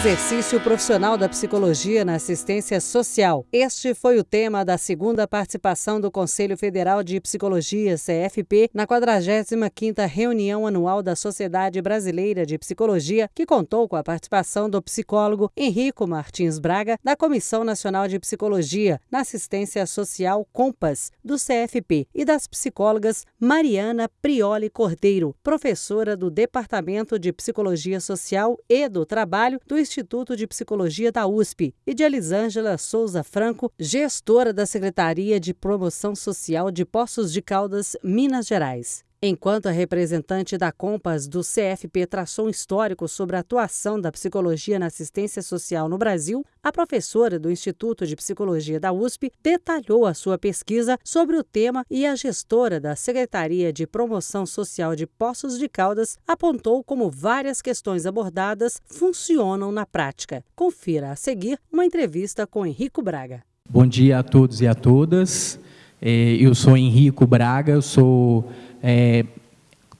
Exercício profissional da psicologia na assistência social. Este foi o tema da segunda participação do Conselho Federal de Psicologia, CFP, na 45ª reunião anual da Sociedade Brasileira de Psicologia, que contou com a participação do psicólogo Henrico Martins Braga, da Comissão Nacional de Psicologia na Assistência Social Compas, do CFP, e das psicólogas Mariana Prioli Cordeiro, professora do Departamento de Psicologia Social e do Trabalho do Instituto de Psicologia da USP, e de Elisângela Souza Franco, gestora da Secretaria de Promoção Social de Poços de Caldas, Minas Gerais. Enquanto a representante da Compass do CFP traçou um histórico sobre a atuação da psicologia na assistência social no Brasil, a professora do Instituto de Psicologia da USP detalhou a sua pesquisa sobre o tema e a gestora da Secretaria de Promoção Social de Poços de Caldas apontou como várias questões abordadas funcionam na prática. Confira a seguir uma entrevista com Henrico Braga. Bom dia a todos e a todas. É, eu sou Henrico Braga, eu sou é,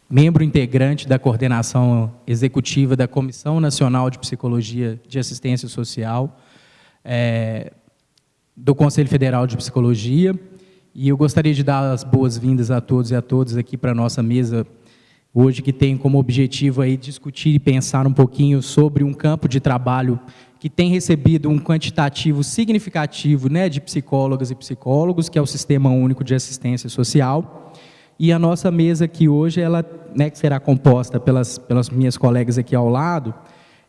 membro integrante da coordenação executiva da Comissão Nacional de Psicologia de Assistência Social, é, do Conselho Federal de Psicologia, e eu gostaria de dar as boas-vindas a todos e a todas aqui para a nossa mesa hoje, que tem como objetivo aí discutir e pensar um pouquinho sobre um campo de trabalho que tem recebido um quantitativo significativo né, de psicólogas e psicólogos, que é o Sistema Único de Assistência Social, e a nossa mesa aqui hoje, ela, né, que será composta pelas, pelas minhas colegas aqui ao lado,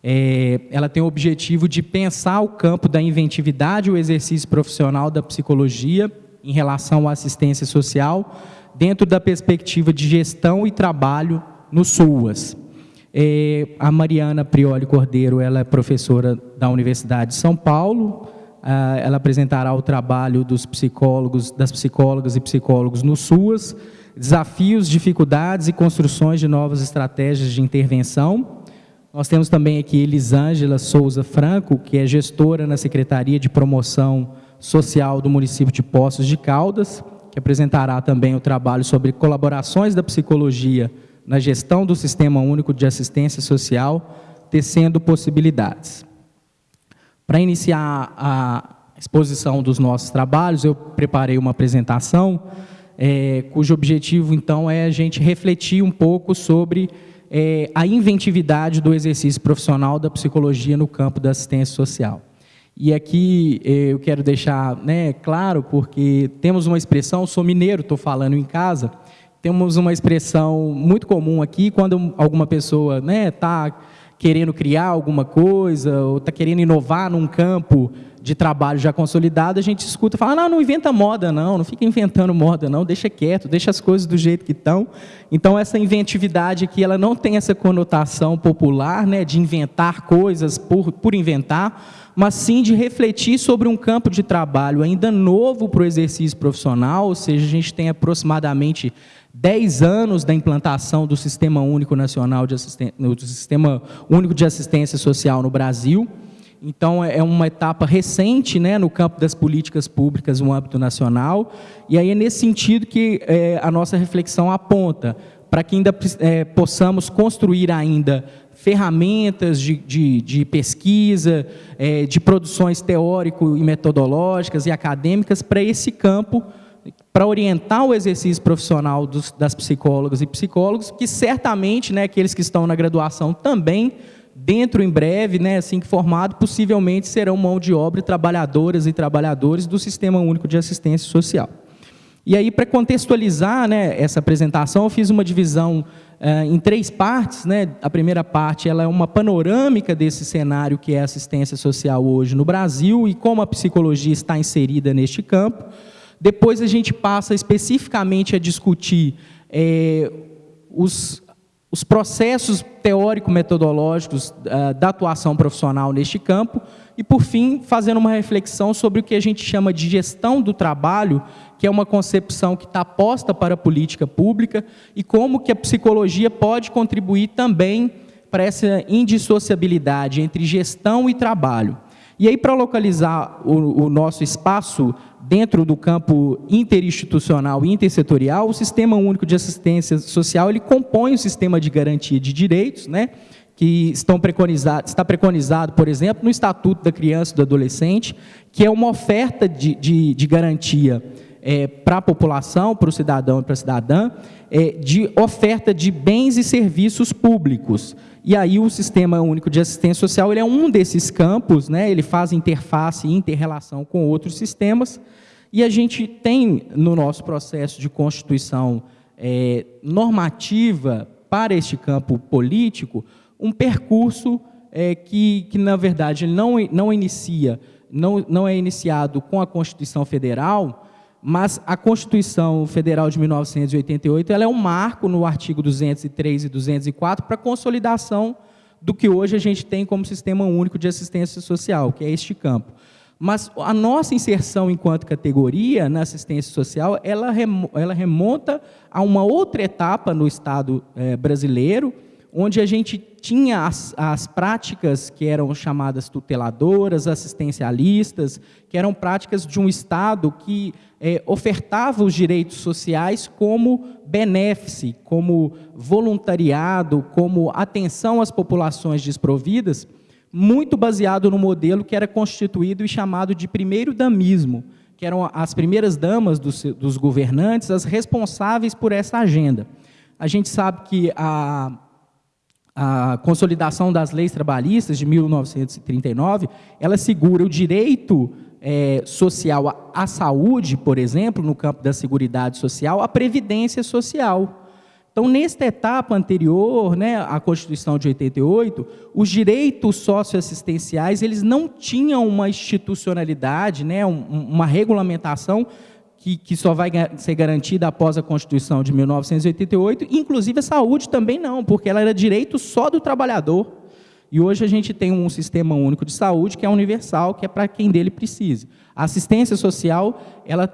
é, ela tem o objetivo de pensar o campo da inventividade o exercício profissional da psicologia em relação à assistência social, dentro da perspectiva de gestão e trabalho no SUAS. É, a Mariana Prioli Cordeiro, ela é professora da Universidade de São Paulo, ela apresentará o trabalho dos psicólogos, das psicólogas e psicólogos no SUAS, desafios, dificuldades e construções de novas estratégias de intervenção. Nós temos também aqui Elisângela Souza Franco, que é gestora na Secretaria de Promoção Social do município de Poços de Caldas, que apresentará também o trabalho sobre colaborações da psicologia na gestão do Sistema Único de Assistência Social, tecendo possibilidades. Para iniciar a exposição dos nossos trabalhos, eu preparei uma apresentação é, cujo objetivo, então, é a gente refletir um pouco sobre é, a inventividade do exercício profissional da psicologia no campo da assistência social. E aqui é, eu quero deixar né, claro, porque temos uma expressão, sou mineiro, estou falando em casa, temos uma expressão muito comum aqui, quando alguma pessoa está né, tá querendo criar alguma coisa, ou está querendo inovar num campo de trabalho já consolidado, a gente escuta, fala, não, não inventa moda não, não fica inventando moda não, deixa quieto, deixa as coisas do jeito que estão. Então, essa inventividade aqui, ela não tem essa conotação popular, né, de inventar coisas por, por inventar, mas sim de refletir sobre um campo de trabalho ainda novo para o exercício profissional, ou seja, a gente tem aproximadamente 10 anos da implantação do Sistema Único Nacional de Assistência, do Sistema Único de Assistência Social no Brasil, então, é, é uma etapa recente né, no campo das políticas públicas no âmbito nacional, e aí é nesse sentido que é, a nossa reflexão aponta, para que ainda é, possamos construir ainda ferramentas de, de, de pesquisa, é, de produções teórico e metodológicas e acadêmicas para esse campo, para orientar o exercício profissional dos, das psicólogas e psicólogos, que certamente, né, aqueles que estão na graduação também dentro em breve, né, assim que formado, possivelmente serão mão de obra trabalhadoras e trabalhadores do Sistema Único de Assistência Social. E aí, para contextualizar né, essa apresentação, eu fiz uma divisão eh, em três partes. Né? A primeira parte ela é uma panorâmica desse cenário que é a assistência social hoje no Brasil e como a psicologia está inserida neste campo. Depois a gente passa especificamente a discutir eh, os, os processos teórico-metodológicos uh, da atuação profissional neste campo e, por fim, fazendo uma reflexão sobre o que a gente chama de gestão do trabalho, que é uma concepção que está posta para a política pública e como que a psicologia pode contribuir também para essa indissociabilidade entre gestão e trabalho. E aí, para localizar o, o nosso espaço dentro do campo interinstitucional e intersetorial, o Sistema Único de Assistência Social ele compõe o sistema de garantia de direitos, né? que estão preconizados, está preconizado, por exemplo, no Estatuto da Criança e do Adolescente, que é uma oferta de, de, de garantia é, para a população, para o cidadão e para a cidadã, é, de oferta de bens e serviços públicos. E aí o Sistema Único de Assistência Social ele é um desses campos, né, ele faz interface e interrelação com outros sistemas, e a gente tem no nosso processo de constituição é, normativa para este campo político um percurso é, que, que, na verdade, não, não inicia, não, não é iniciado com a Constituição Federal, mas a Constituição Federal de 1988 ela é um marco no artigo 203 e 204 para a consolidação do que hoje a gente tem como Sistema Único de Assistência Social, que é este campo. Mas a nossa inserção enquanto categoria na assistência social, ela, remonta a uma outra etapa no Estado é, brasileiro, onde a gente tinha as, as, práticas que eram chamadas tuteladoras, assistencialistas, que eram práticas de um Estado que é, ofertava os direitos sociais como benéfice, como voluntariado, como atenção às populações desprovidas, muito baseado no modelo que era constituído e chamado de primeiro damismo, que eram as primeiras damas dos, dos governantes, as responsáveis por essa agenda. A gente sabe que a a consolidação das leis trabalhistas de 1939, ela segura o direito é, social à, à saúde, por exemplo, no campo da seguridade social, a previdência social. Então, nesta etapa anterior, né, à Constituição de 88, os direitos socioassistenciais eles não tinham uma institucionalidade, né, uma regulamentação que, que só vai ser garantida após a Constituição de 1988, inclusive a saúde também não, porque ela era direito só do trabalhador. E hoje a gente tem um sistema único de saúde que é universal, que é para quem dele precise. A assistência social, ela,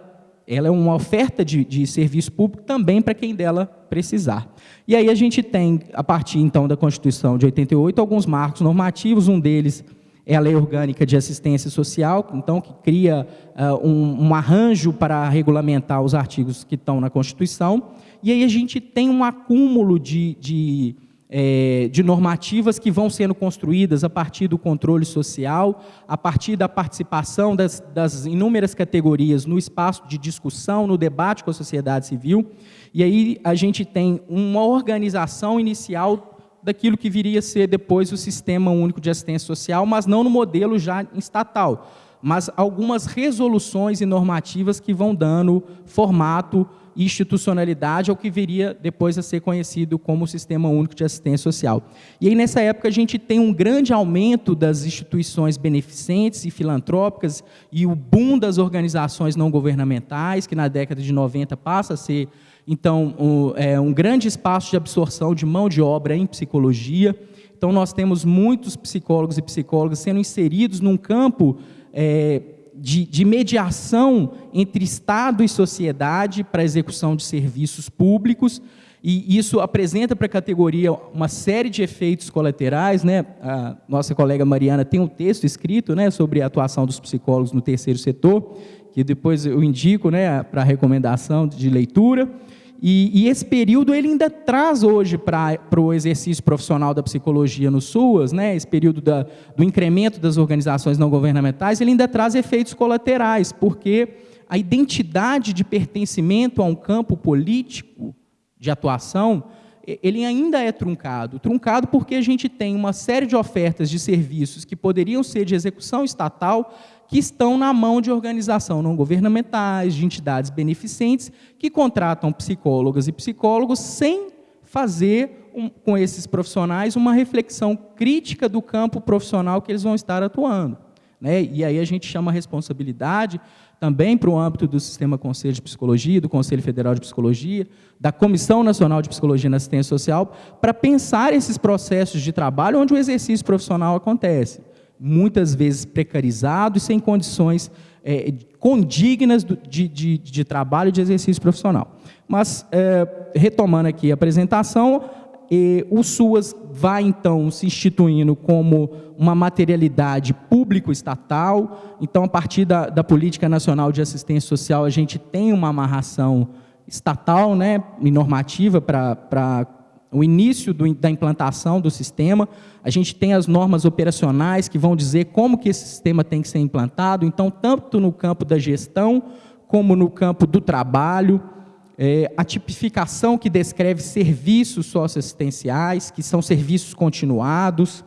ela é uma oferta de, de serviço público também para quem dela precisar. E aí a gente tem, a partir então da Constituição de 88, alguns marcos normativos, um deles é a Lei Orgânica de Assistência Social, então, que cria uh, um, um, arranjo para regulamentar os artigos que estão na Constituição, e aí a gente tem um acúmulo de, de, é, de normativas que vão sendo construídas a partir do controle social, a partir da participação das, das inúmeras categorias no espaço de discussão, no debate com a sociedade civil, e aí a gente tem uma organização inicial daquilo que viria a ser depois o Sistema Único de Assistência Social, mas não no modelo já estatal, mas algumas resoluções e normativas que vão dando formato institucionalidade ao que viria depois a ser conhecido como Sistema Único de Assistência Social. E aí, nessa época, a gente tem um grande aumento das instituições beneficentes e filantrópicas e o boom das organizações não governamentais, que na década de 90 passa a ser então, um, é, um grande espaço de absorção de mão de obra em psicologia. Então, nós temos muitos psicólogos e psicólogas sendo inseridos num campo é, de, de, mediação entre Estado e sociedade para a execução de serviços públicos, e isso apresenta para a categoria uma série de efeitos colaterais. Né? A nossa colega Mariana tem um texto escrito né, sobre a atuação dos psicólogos no terceiro setor, que depois eu indico né, para recomendação de leitura. E, e, esse período ele ainda traz hoje para o exercício profissional da psicologia no SUAS, né, esse período da, do incremento das organizações não governamentais, ele ainda traz efeitos colaterais, porque a identidade de pertencimento a um campo político de atuação, ele ainda é truncado. Truncado porque a gente tem uma série de ofertas de serviços que poderiam ser de execução estatal, que estão na mão de organizações não governamentais, de entidades beneficentes, que contratam psicólogas e psicólogos sem fazer um, com esses profissionais uma reflexão crítica do campo profissional que eles vão estar atuando. Né? E aí a gente chama a responsabilidade também para o âmbito do Sistema Conselho de Psicologia, do Conselho Federal de Psicologia, da Comissão Nacional de Psicologia na Assistência Social, para pensar esses processos de trabalho onde o exercício profissional acontece muitas vezes precarizado e sem condições é, condignas de, de, de, trabalho e de exercício profissional. Mas, é, retomando aqui a apresentação, o SUAS vai, então, se instituindo como uma materialidade público-estatal. Então, a partir da, da, Política Nacional de Assistência Social, a gente tem uma amarração estatal né, e normativa para o início do, da implantação do sistema. A gente tem as normas operacionais que vão dizer como que esse sistema tem que ser implantado. Então, tanto no campo da gestão, como no campo do trabalho, é, a tipificação que descreve serviços socioassistenciais, que são serviços continuados,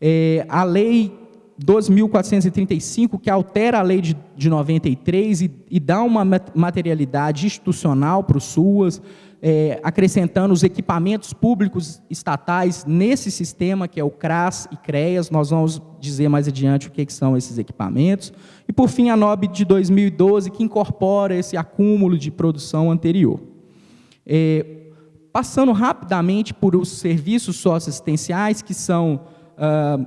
é, a lei 12.435, que altera a lei de, de 93 e, e dá uma materialidade institucional para os SUAS, é, acrescentando os equipamentos públicos estatais nesse sistema, que é o CRAS e CREAS, nós vamos dizer mais adiante o que, que são esses equipamentos. E, por fim, a NOB de 2012, que incorpora esse acúmulo de produção anterior. É, passando rapidamente por os serviços socioassistenciais, que são ah,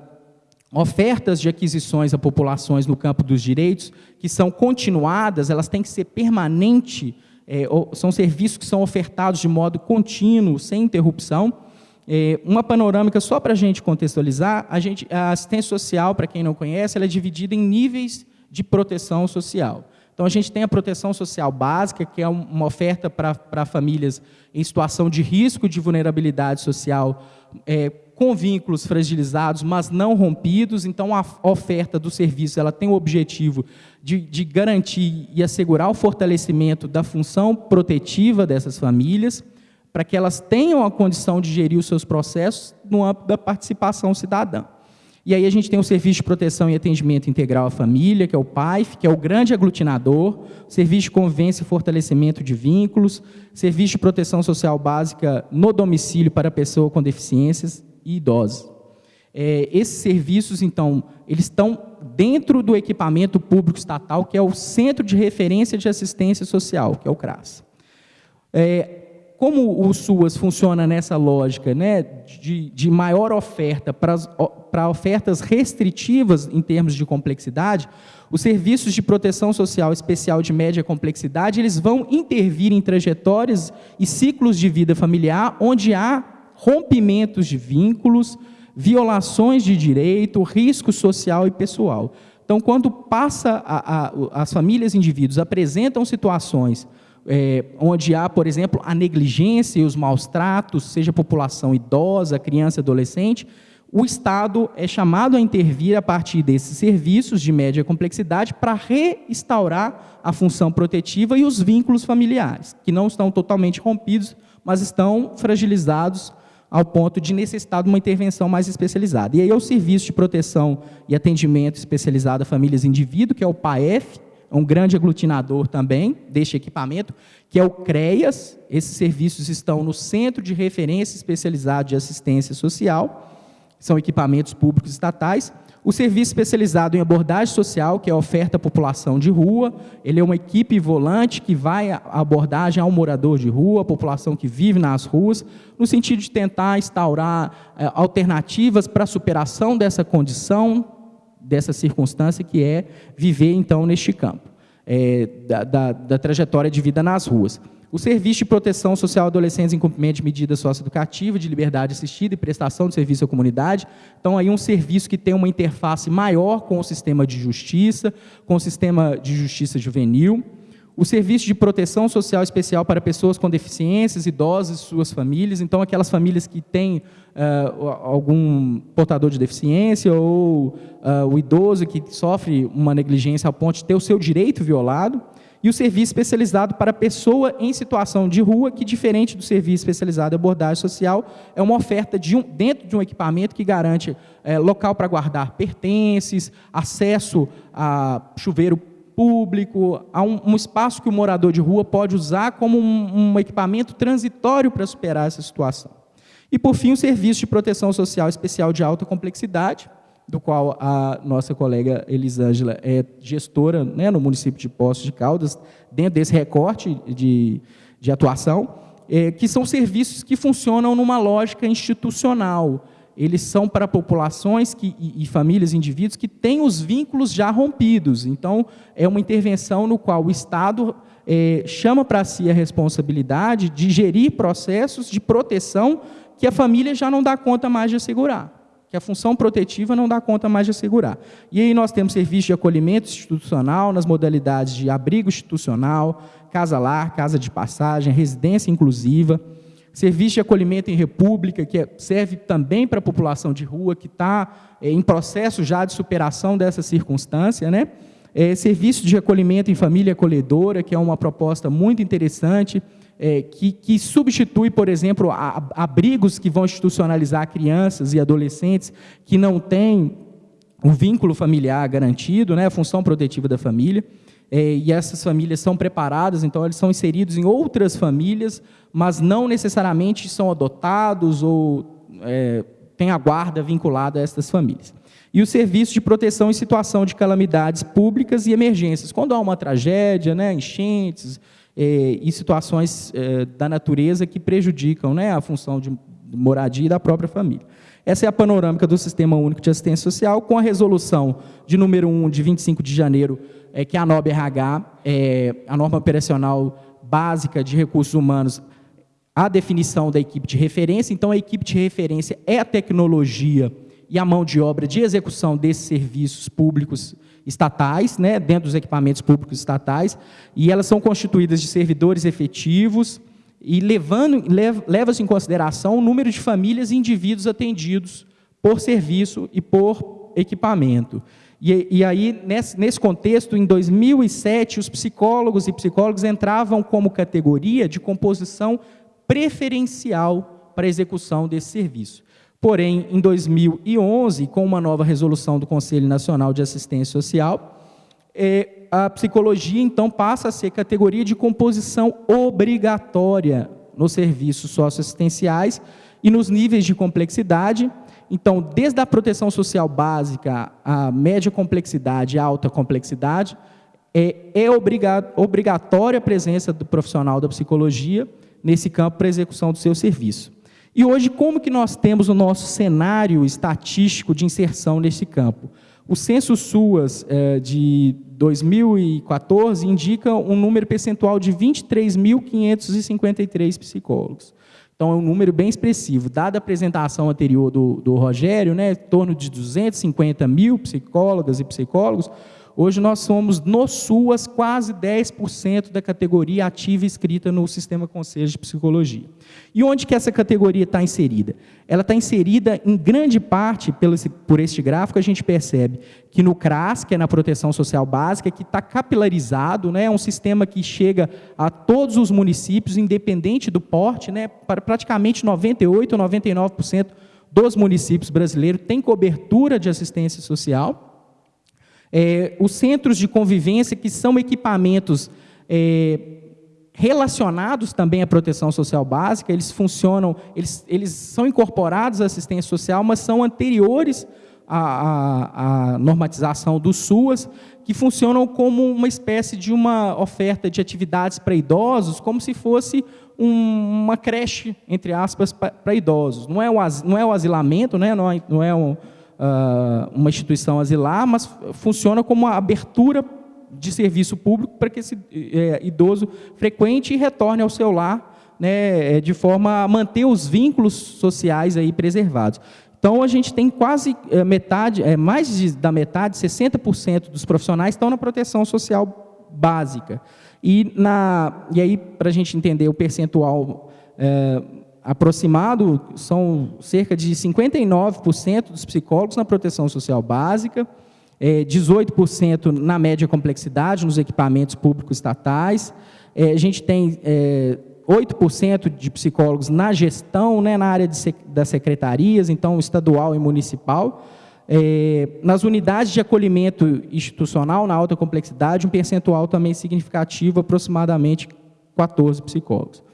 ofertas de aquisições a populações no campo dos direitos, que são continuadas, elas têm que ser permanente, é, são serviços que são ofertados de modo contínuo, sem interrupção. É, uma panorâmica só para a gente contextualizar, a, assistência social, para quem não conhece, ela é dividida em níveis de proteção social. Então, a gente tem a proteção social básica, que é uma oferta para famílias em situação de risco de vulnerabilidade social, é, com vínculos fragilizados, mas não rompidos. Então, a oferta do serviço ela tem o objetivo de, de garantir e assegurar o fortalecimento da função protetiva dessas famílias, para que elas tenham a condição de gerir os seus processos no âmbito da participação cidadã. E aí a gente tem o Serviço de Proteção e Atendimento Integral à Família, que é o PAIF, que é o grande aglutinador, Serviço de Convivência e Fortalecimento de Vínculos, Serviço de Proteção Social Básica no domicílio para pessoa com deficiências, e idosos. É, esses serviços, então, eles estão dentro do equipamento público estatal, que é o Centro de Referência de Assistência Social, que é o CRAS. É, como o SUAS funciona nessa lógica né, de, de maior oferta para ofertas restritivas em termos de complexidade, os serviços de proteção social especial de média complexidade, eles vão intervir em trajetórias e ciclos de vida familiar onde há rompimentos de vínculos, violações de direito, risco social e pessoal. Então, quando passa a, a, as famílias e indivíduos apresentam situações é, onde há, por exemplo, a negligência e os maus tratos, seja população idosa, criança, adolescente, o Estado é chamado a intervir a partir desses serviços de média complexidade para restaurar a função protetiva e os vínculos familiares, que não estão totalmente rompidos, mas estão fragilizados ao ponto de necessitar de uma intervenção mais especializada. E aí é o Serviço de Proteção e Atendimento Especializado a Famílias e Indivíduo, que é o PAEF, um grande aglutinador também deste equipamento, que é o CREAS. Esses serviços estão no Centro de Referência Especializado de Assistência Social, são equipamentos públicos estatais, o serviço especializado em abordagem social, que é oferta à população de rua, ele é uma equipe volante que vai à abordagem ao morador de rua, a população que vive nas ruas, no sentido de tentar instaurar é, alternativas para a superação dessa condição, dessa circunstância que é viver, então, neste campo, é, da, da, da trajetória de vida nas ruas. O Serviço de Proteção Social Adolescentes em Cumprimento de Medidas Socioeducativas, de Liberdade Assistida e Prestação de Serviço à Comunidade. Então, aí um serviço que tem uma interface maior com o sistema de justiça, com o sistema de justiça juvenil. O Serviço de Proteção Social Especial para Pessoas com Deficiências, Idosos e suas famílias. Então, aquelas famílias que têm uh, algum portador de deficiência ou uh, o idoso que sofre uma negligência ao ponto de ter o seu direito violado e o serviço especializado para pessoa em situação de rua, que, diferente do serviço especializado em abordagem social, é uma oferta de um, dentro de um equipamento que garante é, local para guardar pertences, acesso a chuveiro público, um, um, espaço que o morador de rua pode usar como um, um equipamento transitório para superar essa situação. E, por fim, o serviço de proteção social especial de alta complexidade, do qual a nossa colega Elisângela é gestora né, no município de Poços de Caldas, dentro desse recorte de, de atuação, é, que são serviços que funcionam numa lógica institucional. Eles são para populações que, e, e famílias, indivíduos que têm os vínculos já rompidos. Então, é uma intervenção no qual o Estado é, chama para si a responsabilidade de gerir processos de proteção que a família já não dá conta mais de assegurar que a função protetiva não dá conta mais de assegurar. E aí nós temos serviço de acolhimento institucional nas modalidades de abrigo institucional, casa-lar, casa de passagem, residência inclusiva, serviço de acolhimento em república, que é, serve também para a população de rua, que está é, em processo já de superação dessa circunstância, né? É, serviço de acolhimento em família acolhedora, que é uma proposta muito interessante, é, que, que, substitui, por exemplo, a, abrigos que vão institucionalizar crianças e adolescentes que não têm o vínculo familiar garantido, né, a função protetiva da família, é, e essas famílias são preparadas, então eles são inseridos em outras famílias, mas não necessariamente são adotados ou é, têm a guarda vinculada a essas famílias. E o serviço de proteção em situação de calamidades públicas e emergências, quando há uma tragédia, né, enchentes, é, e situações é, da natureza que prejudicam né, a função de moradia da própria família. Essa é a panorâmica do Sistema Único de Assistência Social, com a resolução de número 1, de 25 de janeiro, é, que a NOB-RH, é, a norma operacional básica de recursos humanos, a definição da equipe de referência. Então, a equipe de referência é a tecnologia e a mão de obra de execução desses serviços públicos estatais, né, dentro dos equipamentos públicos estatais, e elas são constituídas de servidores efetivos, e levando, leva-se em consideração o número de famílias e indivíduos atendidos por serviço e por equipamento. E, e aí, nesse, nesse contexto, em 2007, os psicólogos e psicólogos entravam como categoria de composição preferencial para a execução desse serviço. Porém, em 2011, com uma nova resolução do Conselho Nacional de Assistência Social, é, a psicologia, então, passa a ser categoria de composição obrigatória nos serviços socioassistenciais e nos níveis de complexidade. Então, desde a proteção social básica, a média complexidade e a alta complexidade, é, é obrigatória a presença do profissional da psicologia nesse campo para execução do seu serviço. E hoje, como que nós temos o nosso cenário estatístico de inserção nesse campo? O censo SUAS é, de 2014 indica um número percentual de 23.553 psicólogos. Então, é um número bem expressivo. Dada a apresentação anterior do, do Rogério, né, em torno de 250 mil psicólogas e psicólogos, Hoje nós somos, no SUAS, quase 10% da categoria ativa escrita no Sistema Conselho de Psicologia. E onde que essa categoria está inserida? Ela está inserida, em grande parte, por este gráfico, a gente percebe que no CRAS, que é na Proteção Social Básica, que está capilarizado, né, é um sistema que chega a todos os municípios, independente do porte, né, para praticamente 98% ou 99% dos municípios brasileiros tem cobertura de assistência social, é, os centros de convivência, que são equipamentos é, relacionados também à proteção social básica, eles funcionam, eles, eles são incorporados à assistência social, mas são anteriores à, à, à normatização do SUAS, que funcionam como uma espécie de uma oferta de atividades para idosos, como se fosse um, uma creche, entre aspas, para idosos. Não é, o, não é asilamento, né? não é, não é um, uh, uma instituição asilar, mas funciona como uma abertura de serviço público para que esse é, idoso frequente e retorne ao seu lar, né, é, de forma a manter os vínculos sociais aí preservados. Então, a gente tem quase é, metade, é, mais de, da metade, 60% dos profissionais estão na proteção social básica. E, na, e aí, para a gente entender o percentual é, aproximado, são cerca de 59% dos psicólogos na proteção social básica, 18% é, na média complexidade, nos equipamentos públicos estatais, é, a gente tem 8% é, de psicólogos na gestão, né, na área das secretarias, então estadual e municipal, nas unidades de acolhimento institucional, na alta complexidade, um percentual também significativo, aproximadamente 14 psicólogos.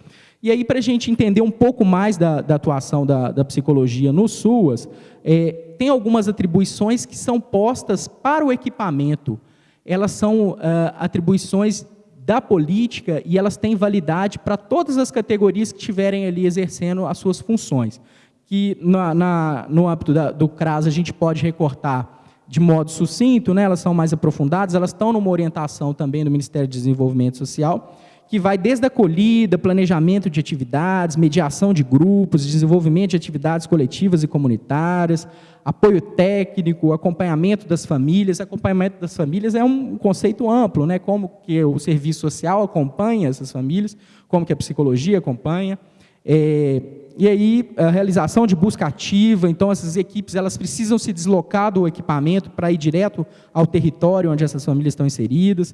E aí, para a gente entender um pouco mais da, da atuação da, da, psicologia no SUAS, é, tem algumas atribuições que são postas para o equipamento. Elas são uh, atribuições da política e elas têm validade para todas as categorias que estiverem ali exercendo as suas funções. Que na, na, no âmbito da, do CRAS a gente pode recortar de modo sucinto, né, elas são mais aprofundadas, elas estão numa orientação também do Ministério do Desenvolvimento Social, que vai desde a acolhida, planejamento de atividades, mediação de grupos, desenvolvimento de atividades coletivas e comunitárias, apoio técnico, acompanhamento das famílias. Acompanhamento das famílias é um conceito amplo, né? como que o serviço social acompanha essas famílias, como que a psicologia acompanha. É, e aí, a realização de busca ativa, então essas equipes elas precisam se deslocar do equipamento para ir direto ao território onde essas famílias estão inseridas.